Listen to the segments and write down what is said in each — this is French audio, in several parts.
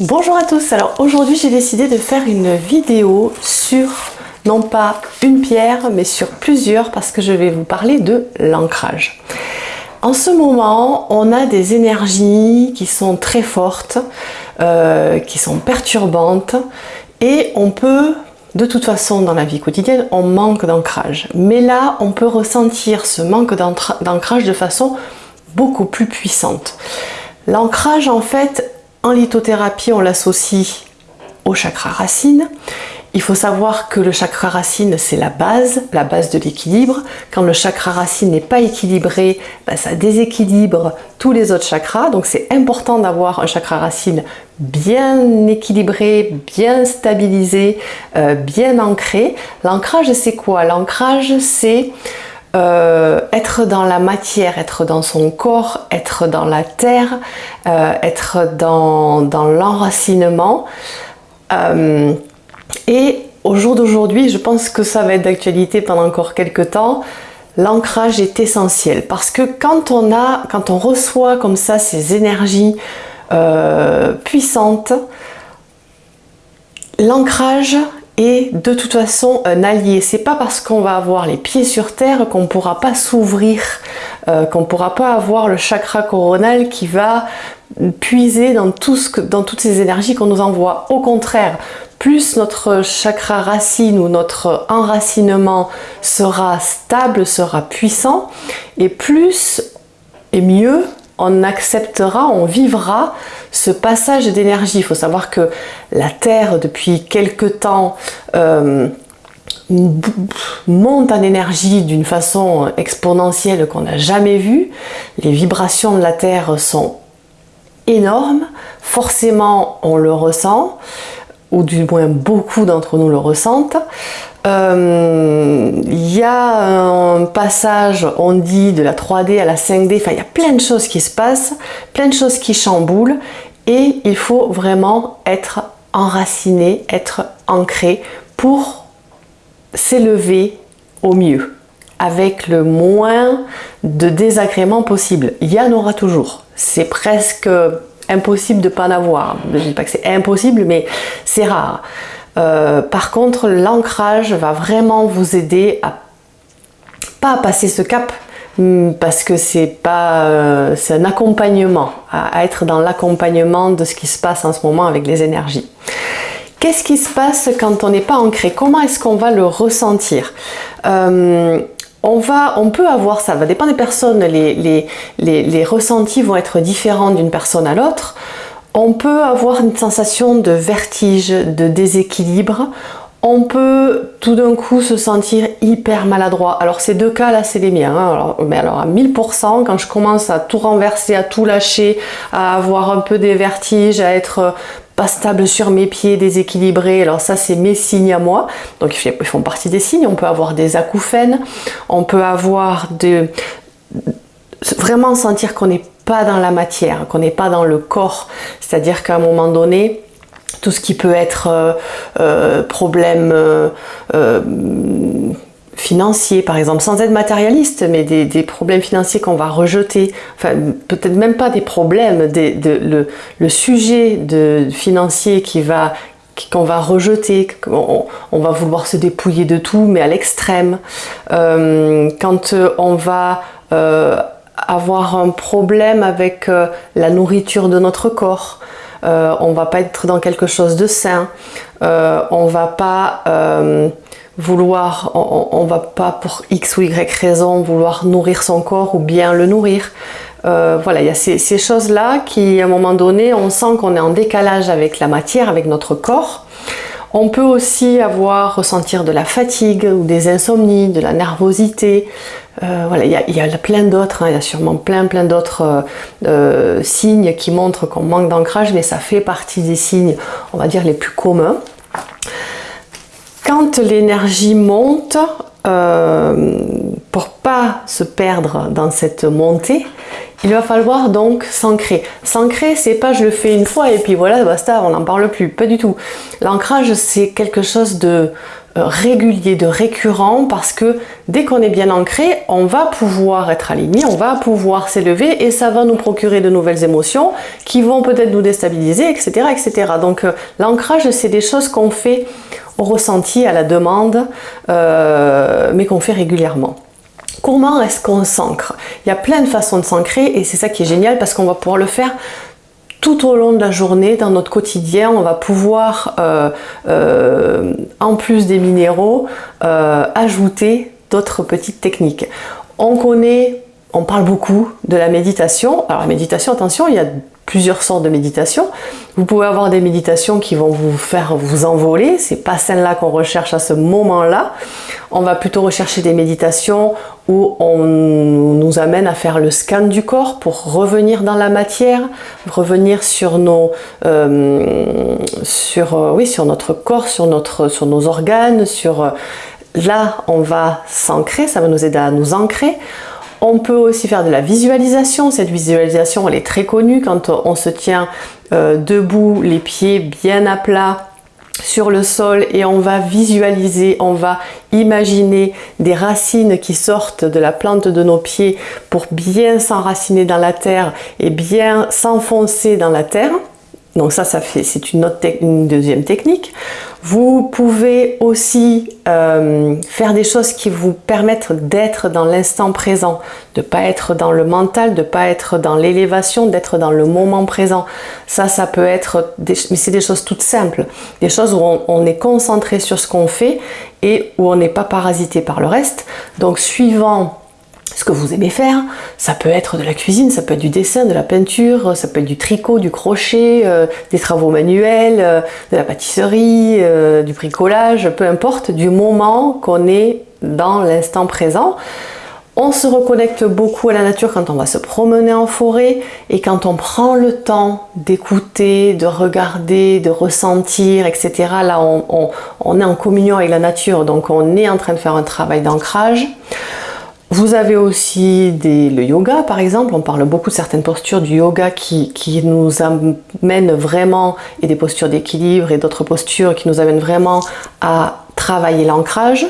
Bonjour à tous, alors aujourd'hui j'ai décidé de faire une vidéo sur non pas une pierre mais sur plusieurs parce que je vais vous parler de l'ancrage. En ce moment on a des énergies qui sont très fortes, euh, qui sont perturbantes et on peut de toute façon dans la vie quotidienne on manque d'ancrage mais là on peut ressentir ce manque d'ancrage de façon beaucoup plus puissante. L'ancrage en fait en lithothérapie, on l'associe au chakra racine. Il faut savoir que le chakra racine, c'est la base, la base de l'équilibre. Quand le chakra racine n'est pas équilibré, ben, ça déséquilibre tous les autres chakras. Donc c'est important d'avoir un chakra racine bien équilibré, bien stabilisé, euh, bien ancré. L'ancrage, c'est quoi? L'ancrage, c'est euh, être dans la matière, être dans son corps, être dans la terre, euh, être dans, l'enracinement. Euh, et au jour d'aujourd'hui, je pense que ça va être d'actualité pendant encore quelques temps, l'ancrage est essentiel parce que quand on, a, quand on reçoit comme ça ces énergies puissantes, l'ancrage de toute façon un allié. C'est pas parce qu'on va avoir les pieds sur terre qu'on pourra pas s'ouvrir, euh, qu'on pourra pas avoir le chakra coronal qui va puiser dans, tout ce que, dans toutes ces énergies qu'on nous envoie. Au contraire, plus notre chakra racine ou notre enracinement sera stable, sera puissant, et plus et mieux on acceptera, on vivra ce passage d'énergie. Il faut savoir que la Terre, depuis quelque temps, euh, monte en énergie d'une façon exponentielle qu'on n'a jamais vue. Les vibrations de la Terre sont énormes. Forcément, on le ressent, ou du moins beaucoup d'entre nous le ressentent. Euh, il y a un passage, on dit, de la 3D à la 5D, enfin il y a plein de choses qui se passent, plein de choses qui chamboulent et il faut vraiment être enraciné, être ancré pour s'élever au mieux avec le moins de désagréments possible. Il y en aura toujours. C'est presque impossible de ne pas en avoir. Je ne dis pas que c'est impossible, mais c'est rare. Euh, par contre, l'ancrage va vraiment vous aider à pas passer ce cap hmm, parce que c'est pas euh, c'est un accompagnement à, être dans l'accompagnement de ce qui se passe en ce moment avec les énergies qu'est-ce qui se passe quand on n'est pas ancré? Comment est-ce qu'on va le ressentir? Euh, on, peut avoir, ça va dépendre des personnes, les, les, les ressentis vont être différents d'une personne à l'autre on peut avoir une sensation de vertige, de déséquilibre. On peut tout d'un coup se sentir hyper maladroit. Alors ces deux cas là c'est les miens. Hein. mais alors à 1000% quand je commence à tout renverser, à tout lâcher, à avoir un peu des vertiges, à être pas stable sur mes pieds, déséquilibré. Alors ça, c'est mes signes à moi. Donc ils font partie des signes. On peut avoir des acouphènes, on peut avoir de vraiment sentir qu'on n'est pas dans la matière, qu'on n'est pas dans le corps. C'est-à-dire qu'à un moment donné, tout ce qui peut être euh, euh, problème euh, financier par exemple, sans être matérialiste, mais des, problèmes financiers qu'on va rejeter, enfin peut-être même pas des problèmes, de, le, sujet de, financier qui va qu'on va rejeter, on, va vouloir se dépouiller de tout, mais à l'extrême. quand on va avoir un problème avec euh, la nourriture de notre corps. Euh, on va pas être dans quelque chose de sain. Euh, on va pas vouloir, on, va pas pour X ou Y raison vouloir nourrir son corps ou bien le nourrir. voilà, il y a ces, choses-là qui, à un moment donné, on sent qu'on est en décalage avec la matière, avec notre corps. On peut aussi avoir, ressentir de la fatigue ou des insomnies, de la nervosité. Euh, voilà, il y, a, plein d'autres, hein. il y a sûrement plein plein d'autres euh, euh, signes qui montrent qu'on manque d'ancrage, mais ça fait partie des signes, on va dire, les plus communs. Quand l'énergie monte, pour pas se perdre dans cette montée, il va falloir donc s'ancrer. S'ancrer, c'est pas je le fais une fois et puis voilà, basta, on n'en parle plus. Pas du tout. L'ancrage, c'est quelque chose de régulier, de récurrent, parce que dès qu'on est bien ancré, on va pouvoir être aligné, on va pouvoir s'élever et ça va nous procurer de nouvelles émotions qui vont peut-être nous déstabiliser, etc. etc. Donc l'ancrage, c'est des choses qu'on fait ressenti, à la demande, mais qu'on fait régulièrement. Comment est-ce qu'on s'ancre? Il y a plein de façons de s'ancrer et c'est ça qui est génial parce qu'on va pouvoir le faire tout au long de la journée, dans notre quotidien, on va pouvoir, euh, euh, en plus des minéraux, euh, ajouter d'autres petites techniques. On connaît, on parle beaucoup de la méditation. Alors la méditation, attention, il y a plusieurs sortes de méditation. Vous pouvez avoir des méditations qui vont vous faire vous envoler, c'est pas celle-là qu'on recherche à ce moment-là. On va plutôt rechercher des méditations où on nous amène à faire le scan du corps pour revenir dans la matière, revenir sur nos, euh, sur, euh, oui, sur notre corps, sur, notre, sur nos organes, sur euh, là on va s'ancrer, ça va nous aider à nous ancrer. On peut aussi faire de la visualisation. Cette visualisation, elle est très connue quand on se tient euh, debout, les pieds bien à plat sur le sol et on va visualiser, on va imaginer des racines qui sortent de la plante de nos pieds pour bien s'enraciner dans la terre et bien s'enfoncer dans la terre. Donc ça, ça fait, c'est une, deuxième technique. Vous pouvez aussi euh, faire des choses qui vous permettent d'être dans l'instant présent, de pas être dans le mental, de pas être dans l'élévation, d'être dans le moment présent. Ça, ça peut être, des, mais c'est des choses toutes simples, des choses où on est concentré sur ce qu'on fait et où on n'est pas parasité par le reste. Donc suivant ce que vous aimez faire. Ça peut être de la cuisine, ça peut être du dessin, de la peinture, ça peut être du tricot, du crochet, euh, des travaux manuels, euh, de la pâtisserie, euh, du bricolage, peu importe, du moment qu'on est dans l'instant présent. On se reconnecte beaucoup à la nature quand on va se promener en forêt et quand on prend le temps d'écouter, de regarder, de ressentir, etc. Là, on, on est en communion avec la nature, donc on est en train de faire un travail d'ancrage. Vous avez aussi le yoga par exemple, on parle beaucoup de certaines postures du yoga qui, nous amènent vraiment, et des postures d'équilibre et d'autres postures qui nous amènent vraiment à travailler l'ancrage.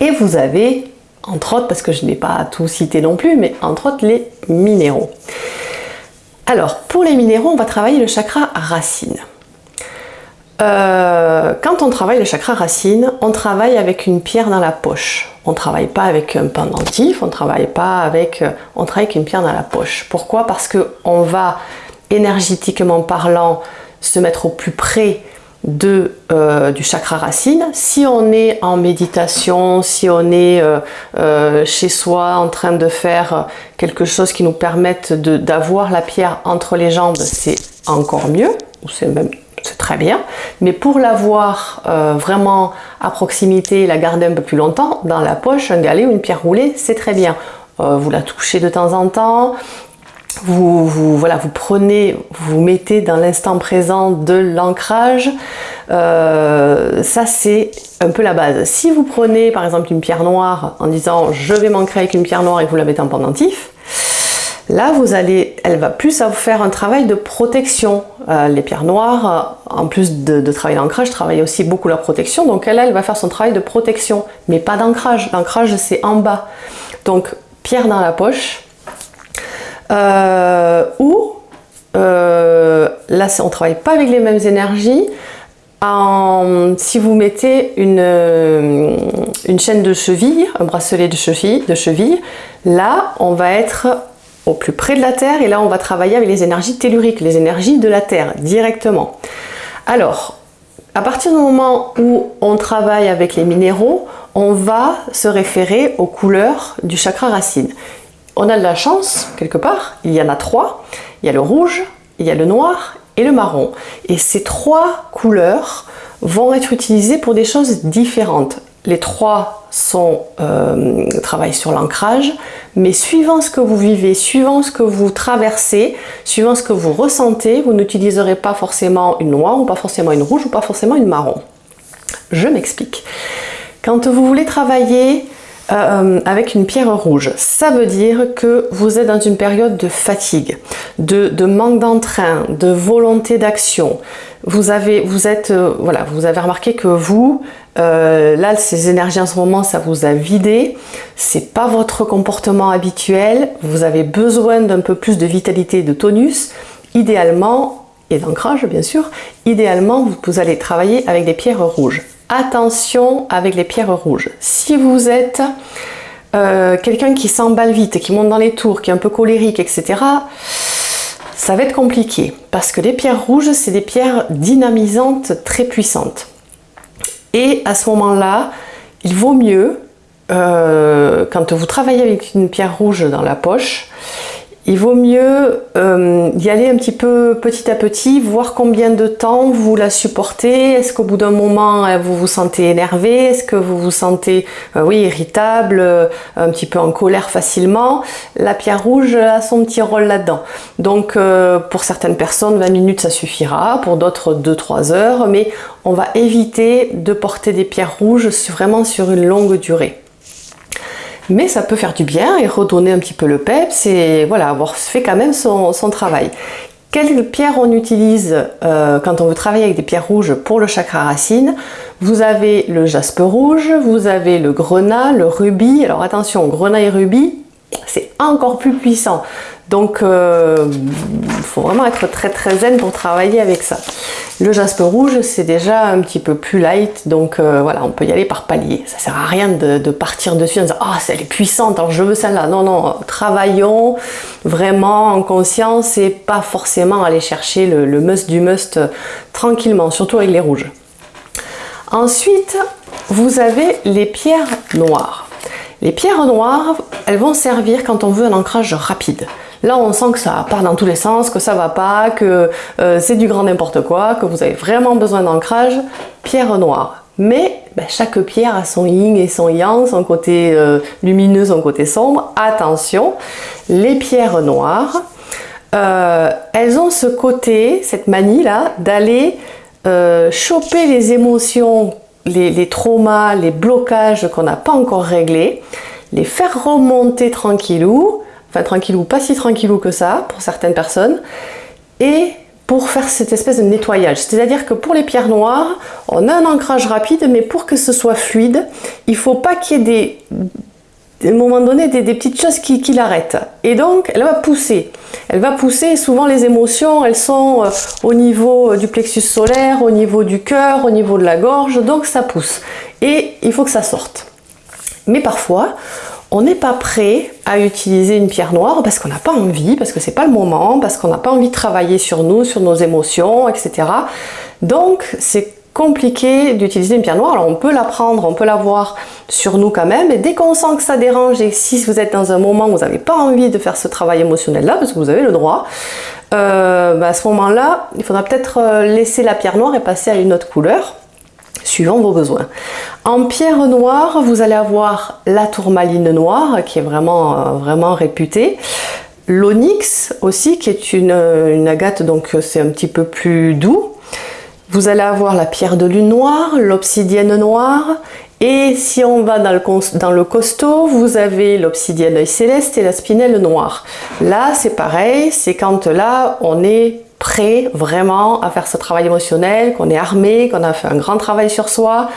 Et vous avez, entre autres, parce que je n'ai pas tout cité non plus, mais entre autres les minéraux. Alors, pour les minéraux, on va travailler le chakra racine. Euh, quand on travaille le chakra racine, on travaille avec une pierre dans la poche. On travaille pas avec un pendentif, on travaille pas avec, euh, on travaille avec une pierre dans la poche. Pourquoi? Parce que on va énergétiquement parlant se mettre au plus près de, euh, du chakra racine. Si on est en méditation, si on est chez soi en train de faire quelque chose qui nous permette d'avoir la pierre entre les jambes, c'est encore mieux, ou c'est même c'est très bien. Mais pour l'avoir euh, vraiment à proximité, la garder un peu plus longtemps, dans la poche, un galet ou une pierre roulée, c'est très bien. Euh, vous la touchez de temps en temps, vous, voilà, vous prenez, vous mettez dans l'instant présent de l'ancrage, euh, ça c'est un peu la base. Si vous prenez par exemple une pierre noire en disant je vais m'ancrer avec une pierre noire et vous la mettez en pendentif, Là, vous allez, elle va plus faire un travail de protection. Euh, les pierres noires, euh, en plus de, de travailler l'ancrage, travaillent aussi beaucoup la protection. Donc elle, elle va faire son travail de protection, mais pas d'ancrage. L'ancrage, c'est en bas. Donc, pierre dans la poche. Euh, ou, là, on ne travaille pas avec les mêmes énergies. si vous mettez une, une chaîne de cheville, un bracelet de cheville, de cheville, là, on va être au plus près de la Terre et là on va travailler avec les énergies telluriques, les énergies de la Terre directement. Alors, à partir du moment où on travaille avec les minéraux, on va se référer aux couleurs du chakra racine. On a de la chance, quelque part, il y en a trois. Il y a le rouge, il y a le noir et le marron. Et ces trois couleurs vont être utilisées pour des choses différentes. Les trois sont, euh, travaillent sur l'ancrage, mais suivant ce que vous vivez, suivant ce que vous traversez, suivant ce que vous ressentez, vous n'utiliserez pas forcément une noire, ou pas forcément une rouge, ou pas forcément une marron. Je m'explique. Quand vous voulez travailler euh, avec une pierre rouge. Ça veut dire que vous êtes dans une période de fatigue, de, manque d'entrain, de volonté d'action. Vous avez, euh, voilà, vous avez remarqué que vous, euh, là, ces énergies en ce moment, ça vous a vidé. C'est pas votre comportement habituel. Vous avez besoin d'un peu plus de vitalité et de tonus. Idéalement, et d'ancrage bien sûr, idéalement, vous allez travailler avec des pierres rouges attention avec les pierres rouges. Si vous êtes euh, quelqu'un qui s'emballe vite, qui monte dans les tours, qui est un peu colérique, etc., ça va être compliqué parce que les pierres rouges, c'est des pierres dynamisantes très puissantes. Et à ce moment-là, il vaut mieux, euh, quand vous travaillez avec une pierre rouge dans la poche, il vaut mieux euh, y aller un petit peu petit à petit, voir combien de temps vous la supportez. Est-ce qu'au bout d'un moment, euh, vous vous sentez énervé? Est-ce que vous vous sentez euh, oui, irritable, un petit peu en colère facilement? La pierre rouge a son petit rôle là-dedans. Donc, pour certaines personnes, 20 minutes, ça suffira. Pour d'autres, 2-3 heures. Mais on va éviter de porter des pierres rouges vraiment sur une longue durée mais ça peut faire du bien et redonner un petit peu le peps et voilà, avoir fait quand même son, travail. Quelles pierres on utilise euh, quand on veut travailler avec des pierres rouges pour le chakra racine? Vous avez le jaspe rouge, vous avez le grenat, le rubis. Alors attention, grenat et rubis, c'est encore plus puissant. Donc, il euh, faut vraiment être très très zen pour travailler avec ça. Le jaspe rouge, c'est déjà un petit peu plus light, donc euh, voilà, on peut y aller par palier. Ça sert à rien de, partir dessus en disant « Ah, elle est puissante, alors je veux celle-là ». Non, non, travaillons vraiment en conscience et pas forcément aller chercher le must du must tranquillement, surtout avec les rouges. Ensuite, vous avez les pierres noires. Les pierres noires, elles vont servir quand on veut un ancrage rapide. Là, on sent que ça part dans tous les sens, que ça va pas, que euh, c'est du grand n'importe quoi, que vous avez vraiment besoin d'ancrage, pierre noire. Mais ben, chaque pierre a son yin et son yang, son côté euh, lumineux, son côté sombre. Attention, les pierres noires, euh, elles ont ce côté, cette manie là, d'aller choper les émotions, les, les traumas, les blocages qu'on n'a pas encore réglés, les faire remonter tranquillou, enfin tranquillou, pas si tranquillou que ça pour certaines personnes, et pour faire cette espèce de nettoyage. C'est-à-dire que pour les pierres noires, on a un ancrage rapide, mais pour que ce soit fluide, il faut pas qu'il y ait des, à moment donné des, petites choses qui, l'arrêtent. Et donc, elle va pousser. Elle va pousser, souvent les émotions, elles sont euh, au niveau euh, du plexus solaire, au niveau du cœur, au niveau de la gorge, donc ça pousse. Et il faut que ça sorte. Mais parfois, on n'est pas prêt à utiliser une pierre noire parce qu'on n'a pas envie, parce que c'est pas le moment, parce qu'on n'a pas envie de travailler sur nous, sur nos émotions, etc. Donc c'est compliqué d'utiliser une pierre noire. Alors on peut la prendre, on peut la voir sur nous quand même, et dès qu'on sent que ça dérange et si vous êtes dans un moment où vous n'avez pas envie de faire ce travail émotionnel là, parce que vous avez le droit, euh, bah, à ce moment-là, il faudra peut-être euh, laisser la pierre noire et passer à une autre couleur suivant vos besoins. En pierre noire, vous allez avoir la tourmaline noire qui est vraiment, euh, vraiment réputée. L'onyx aussi qui est une, agate donc c'est un petit peu plus doux. Vous allez avoir la pierre de lune noire, l'obsidienne noire et si on va dans le, dans le costaud, vous avez l'obsidienne céleste et la spinelle noire. Là, c'est pareil, c'est quand là, on est prêt vraiment à faire ce travail émotionnel, qu'on est armé, qu'on a fait un grand travail sur soi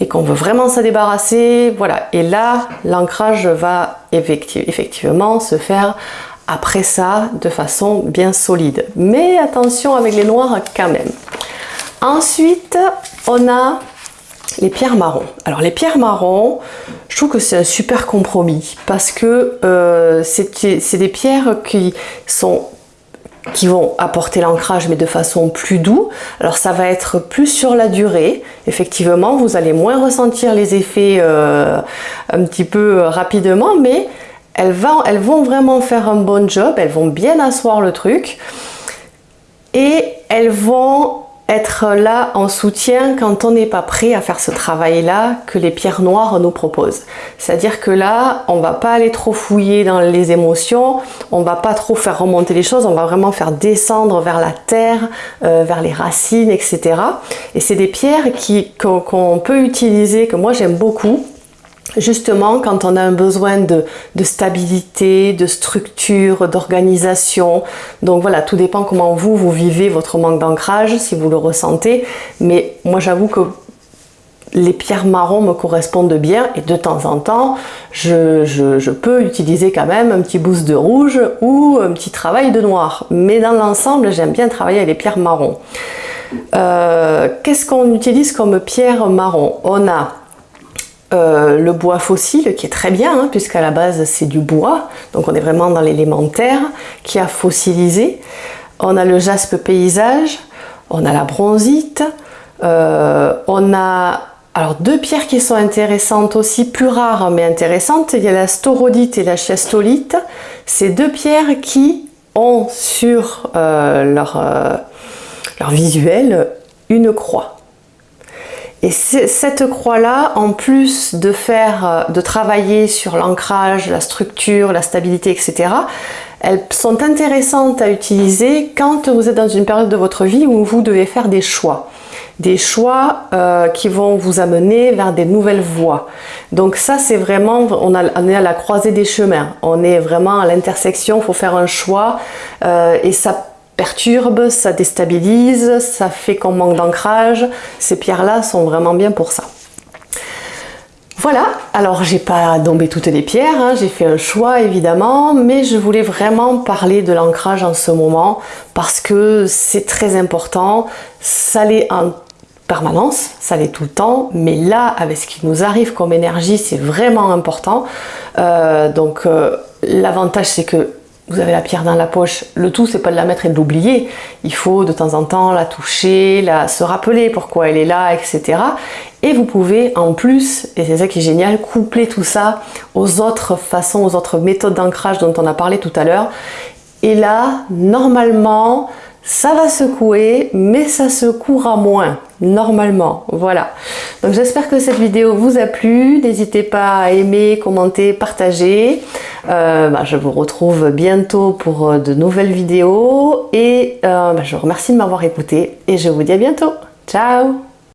et qu'on veut vraiment se débarrasser. Voilà. Et là, l'ancrage va effectivement se faire après ça de façon bien solide. Mais attention avec les noirs quand même. Ensuite, on a les pierres marron. Alors les pierres marron, je trouve que c'est un super compromis parce que euh, c'est des pierres qui sont qui vont apporter l'ancrage mais de façon plus doux. Alors ça va être plus sur la durée. Effectivement, vous allez moins ressentir les effets euh, un petit peu rapidement, mais elles, elles vont vraiment faire un bon job, elles vont bien asseoir le truc et elles vont être là en soutien quand on n'est pas prêt à faire ce travail-là que les pierres noires nous proposent. C'est-à-dire que là, on va pas aller trop fouiller dans les émotions, on va pas trop faire remonter les choses, on va vraiment faire descendre vers la terre, euh, vers les racines, etc. Et c'est des pierres qu'on peut utiliser, que moi j'aime beaucoup, justement quand on a un besoin de, stabilité, de structure, d'organisation. Donc voilà, tout dépend comment vous, vous vivez votre manque d'ancrage, si vous le ressentez. Mais moi j'avoue que les pierres marron me correspondent bien et de temps en temps, je, peux utiliser quand même un petit boost de rouge ou un petit travail de noir. Mais dans l'ensemble, j'aime bien travailler avec les pierres marron. Euh, qu'est-ce qu'on utilise comme pierre marron? On a euh, le bois fossile qui est très bien hein, puisqu'à la base c'est du bois. Donc on est vraiment dans l'élémentaire qui a fossilisé. On a le jaspe paysage. On a la bronzite. Euh, on a alors deux pierres qui sont intéressantes aussi, plus rares mais intéressantes, il y a la staurodite et la chiastolite. Ces deux pierres qui ont sur euh, leur visuel une croix. Et cette croix-là, en plus de faire, euh, de travailler sur l'ancrage, la structure, la stabilité, etc., elles sont intéressantes à utiliser quand vous êtes dans une période de votre vie où vous devez faire des choix des choix euh, qui vont vous amener vers des nouvelles voies. Donc ça, c'est vraiment, on, est à la croisée des chemins. On est vraiment à l'intersection, il faut faire un choix euh, et ça perturbe, ça déstabilise, ça fait qu'on manque d'ancrage. Ces pierres-là sont vraiment bien pour ça. Voilà, alors j'ai pas dombé toutes les pierres, hein. j'ai fait un choix évidemment, mais je voulais vraiment parler de l'ancrage en ce moment parce que c'est très important, ça l'est en permanence, ça l'est tout le temps, mais là, avec ce qui nous arrive comme énergie, c'est vraiment important. Euh, donc euh, l'avantage c'est que vous avez la pierre dans la poche, le tout c'est pas de la mettre et de l'oublier, il faut de temps en temps la toucher, la, se rappeler pourquoi elle est là, etc. Et vous pouvez en plus, et c'est ça qui est génial, coupler tout ça aux autres façons, aux autres méthodes d'ancrage dont on a parlé tout à l'heure. Et là, normalement, ça va secouer, mais ça secouera moins, normalement, voilà. Donc j'espère que cette vidéo vous a plu, n'hésitez pas à aimer, commenter, partager. Euh, bah, je vous retrouve bientôt pour euh, de nouvelles vidéos, et euh, bah, je vous remercie de m'avoir écouté, et je vous dis à bientôt. Ciao